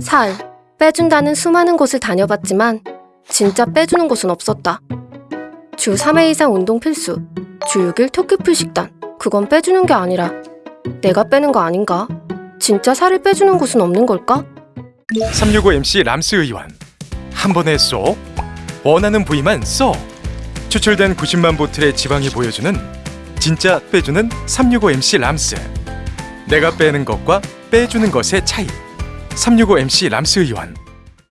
살, 빼준다는 수많은 곳을 다녀봤지만 진짜 빼주는 곳은 없었다. 주 3회 이상 운동 필수, 주 6일 토끼풀 식단. 그건 빼주는 게 아니라 내가 빼는 거 아닌가? 진짜 살을 빼주는 곳은 없는 걸까? 365MC 람스 의원 한 번에 쏙 원하는 부위만 쏙 추출된 90만 보틀의 지방이 보여주는 진짜 빼주는 365MC 람스 내가 빼는 것과 빼주는 것의 차이 365MC 람스 의원